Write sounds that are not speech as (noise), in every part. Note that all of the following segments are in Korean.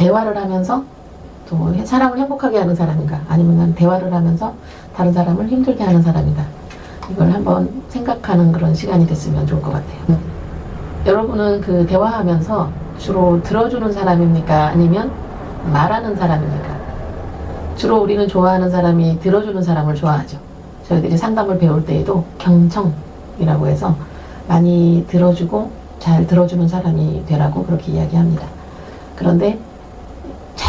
대화를 하면서 또 사람을 행복하게 하는 사람인가 아니면 난 대화를 하면서 다른 사람을 힘들게 하는 사람이다 이걸 한번 생각하는 그런 시간이 됐으면 좋을 것 같아요. 여러분은 그 대화하면서 주로 들어주는 사람입니까? 아니면 말하는 사람입니까? 주로 우리는 좋아하는 사람이 들어주는 사람을 좋아하죠. 저희들이 상담을 배울 때에도 경청이라고 해서 많이 들어주고 잘 들어주는 사람이 되라고 그렇게 이야기합니다. 그런데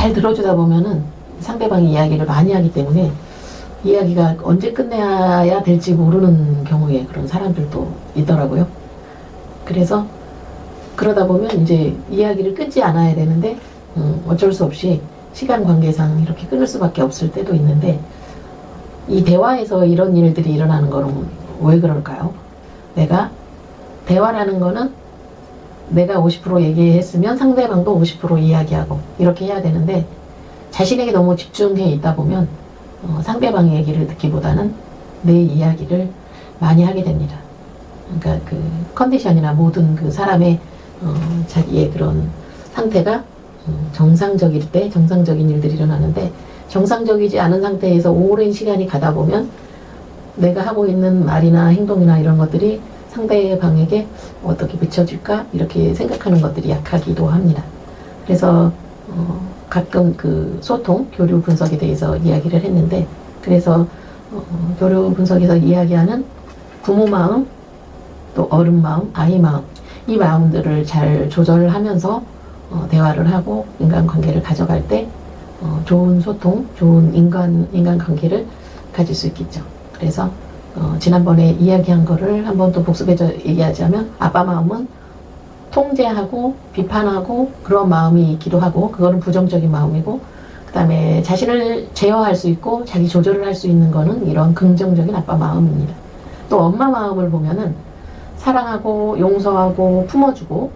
잘 들어주다 보면은 상대방이 이야기를 많이 하기 때문에 이야기가 언제 끝내야 될지 모르는 경우에 그런 사람들도 있더라고요. 그래서 그러다 보면 이제 이야기를 끊지 않아야 되는데 음, 어쩔 수 없이 시간 관계상 이렇게 끊을 수밖에 없을 때도 있는데 이 대화에서 이런 일들이 일어나는 거는 왜 그럴까요? 내가 대화라는 거는 내가 50% 얘기했으면 상대방도 50% 이야기하고 이렇게 해야 되는데 자신에게 너무 집중해 있다 보면 어, 상대방의 얘기를 듣기보다는 내 이야기를 많이 하게 됩니다. 그러니까 그 컨디션이나 모든 그 사람의 어, 자기의 그런 상태가 음, 정상적일 때 정상적인 일들이 일어나는데 정상적이지 않은 상태에서 오랜 시간이 가다 보면 내가 하고 있는 말이나 행동이나 이런 것들이 상대방에게 어떻게 비춰질까 이렇게 생각하는 것들이 약하기도 합니다. 그래서 어, 가끔 그 소통, 교류 분석에 대해서 이야기를 했는데 그래서 어, 교류 분석에서 이야기하는 부모 마음, 또 어른 마음, 아이 마음 이 마음들을 잘 조절하면서 어, 대화를 하고 인간관계를 가져갈 때 어, 좋은 소통, 좋은 인간, 인간관계를 가질 수 있겠죠. 그래서 어, 지난번에 이야기한 거를 한번 또 복습해서 얘기하자면 아빠 마음은 통제하고 비판하고 그런 마음이 있기도 하고 그거는 부정적인 마음이고 그 다음에 자신을 제어할 수 있고 자기 조절을 할 수 있는 거는 이런 긍정적인 아빠 마음입니다. 또 엄마 마음을 보면은 사랑하고 용서하고 품어주고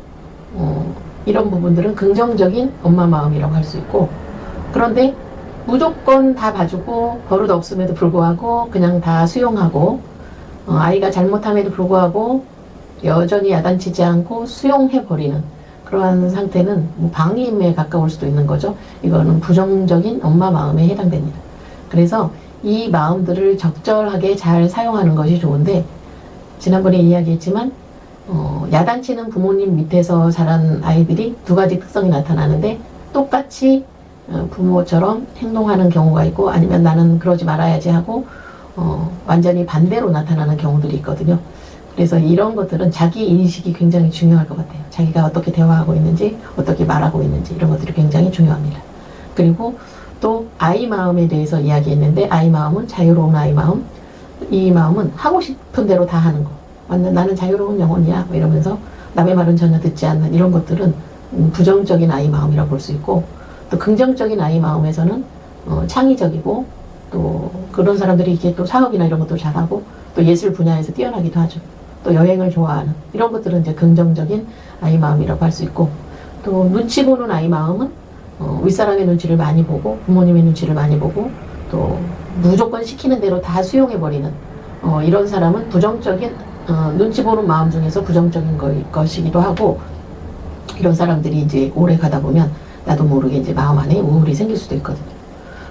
어, 이런 부분들은 긍정적인 엄마 마음이라고 할 수 있고 그런데 무조건 다 봐주고 버릇 없음에도 불구하고 그냥 다 수용하고 어, 아이가 잘못함에도 불구하고 여전히 야단치지 않고 수용해버리는 그러한 상태는 뭐 방임에 가까울 수도 있는 거죠. 이거는 부정적인 엄마 마음에 해당됩니다. 그래서 이 마음들을 적절하게 잘 사용하는 것이 좋은데 지난번에 이야기했지만 어, 야단치는 부모님 밑에서 자란 아이들이 두 가지 특성이 나타나는데 똑같이 어, 부모처럼 행동하는 경우가 있고 아니면 나는 그러지 말아야지 하고 어, 완전히 반대로 나타나는 경우들이 있거든요. 그래서 이런 것들은 자기 인식이 굉장히 중요할 것 같아요. 자기가 어떻게 대화하고 있는지 어떻게 말하고 있는지 이런 것들이 굉장히 중요합니다. 그리고 또 아이 마음에 대해서 이야기했는데 아이 마음은 자유로운 아이 마음 이 마음은 하고 싶은 대로 다 하는 거 완전 나는 자유로운 영혼이야 뭐 이러면서 남의 말은 전혀 듣지 않는 이런 것들은 음, 부정적인 아이 마음이라고 볼 수 있고 또 긍정적인 아이 마음에서는 어, 창의적이고 또 그런 사람들이 이게 또 사업이나 이런 것도 잘하고 또 예술 분야에서 뛰어나기도 하죠. 또 여행을 좋아하는 이런 것들은 이제 긍정적인 아이 마음이라고 할 수 있고 또 눈치 보는 아이 마음은 어, 윗사람의 눈치를 많이 보고 부모님의 눈치를 많이 보고 또 무조건 시키는 대로 다 수용해버리는 어, 이런 사람은 부정적인 어, 눈치 보는 마음 중에서 부정적인 거, 것이기도 하고 이런 사람들이 이제 오래 가다 보면 나도 모르게 이제 마음 안에 우울이 생길 수도 있거든요.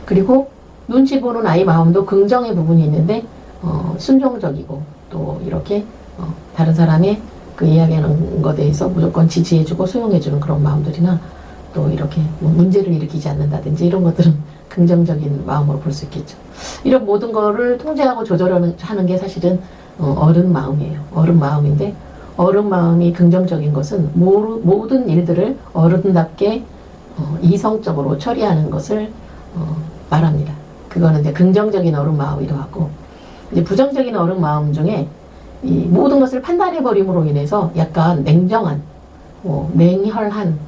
그리고 눈치 보는 아이 마음도 긍정의 부분이 있는데 어, 순종적이고 또 이렇게 어, 다른 사람의 그 이야기하는 것에 대해서 무조건 지지해주고 수용해주는 그런 마음들이나 또 이렇게 뭐 문제를 일으키지 않는다든지 이런 것들은 (laughs) 긍정적인 마음으로 볼 수 있겠죠. 이런 모든 거를 통제하고 조절하는 하는 게 사실은 어, 어른 마음이에요. 어른 마음인데 어른 마음이 긍정적인 것은 모든 일들을 어른답게 어, 이성적으로 처리하는 것을 어, 말합니다. 그거는 이제 긍정적인 어른 마음이기도 하고 이제 부정적인 어른 마음 중에 이 모든 것을 판단해 버림으로 인해서 약간 냉정한 뭐 냉혈한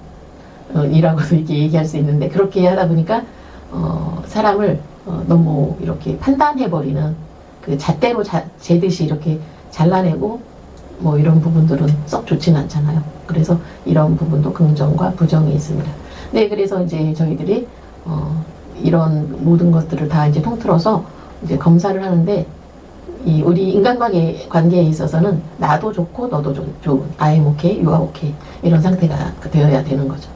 어, 이라고도 이렇게 얘기할 수 있는데 그렇게 하다 보니까 어, 사람을 어, 너무 이렇게 판단해 버리는 그 잣대로 자, 재듯이 이렇게 잘라내고 뭐 이런 부분들은 썩 좋지는 않잖아요. 그래서 이런 부분도 긍정과 부정이 있습니다. 네, 그래서 이제 저희들이 어, 이런 모든 것들을 다 이제 통틀어서 이제 검사를 하는데 이 우리 인간관계 관계에 있어서는 나도 좋고 너도 좋은 I'm okay, you are okay 이런 상태가 되어야 되는 거죠.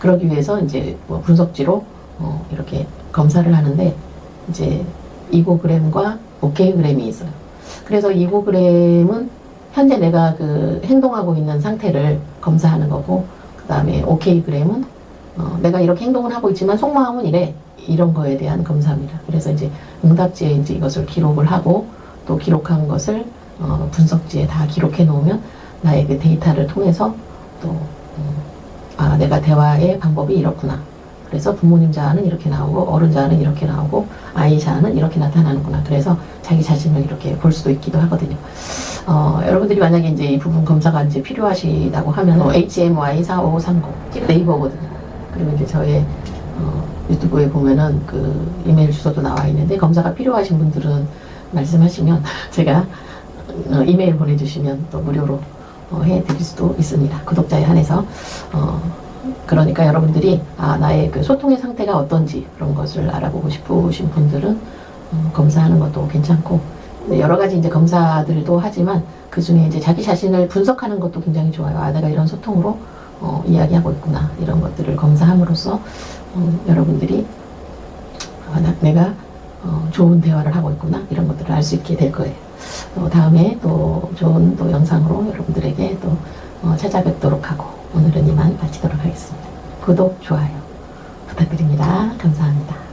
그러기 위해서 이제 뭐 분석지로 어, 이렇게 검사를 하는데 이제 이고그램과 오케이그램이 있어요. 그래서 이고그램은 현재 내가 그 행동하고 있는 상태를 검사하는 거고 그 다음에 오케이그램은 어, 내가 이렇게 행동을 하고 있지만 속마음은 이래 이런 거에 대한 검사입니다. 그래서 이제 응답지에 이제 이것을 기록을 하고 또 기록한 것을 어, 분석지에 다 기록해 놓으면 나의 그 데이터를 통해서 또 음, 아, 내가 대화의 방법이 이렇구나. 그래서 부모님 자아는 이렇게 나오고 어른 자아는 이렇게 나오고 아이 자아는 이렇게 나타나는구나. 그래서 자기 자신을 이렇게 볼 수도 있기도 하거든요. 어, 여러분들이 만약에 이제 이 부분 검사가 이제 필요하시다고 하면 어, HMY 4530 네이버거든요. 그리고 이제 저의 어, 유튜브에 보면은 그 이메일 주소도 나와 있는데 검사가 필요하신 분들은 말씀하시면 (laughs) 제가 어, 이메일 보내주시면 또 무료로 어, 해드릴 수도 있습니다. 구독자에 한해서 어, 그러니까 여러분들이 아, 나의 그 소통의 상태가 어떤지 그런 것을 알아보고 싶으신 분들은 어, 검사하는 것도 괜찮고 네, 여러 가지 이제 검사들도 하지만 그 중에 이제 자기 자신을 분석하는 것도 굉장히 좋아요. 아, 내가 이런 소통으로 어, 이야기하고 있구나 이런 것들을 검사함으로써 어, 여러분들이 아, 나- 내가 어, 좋은 대화를 하고 있구나 이런 것들을 알 수 있게 될 거예요. 또 다음에 또 좋은 또 영상으로 여러분들에게 또 어, 찾아뵙도록 하고 오늘은 이만 마치도록 하겠습니다. 구독, 좋아요 부탁드립니다. 감사합니다.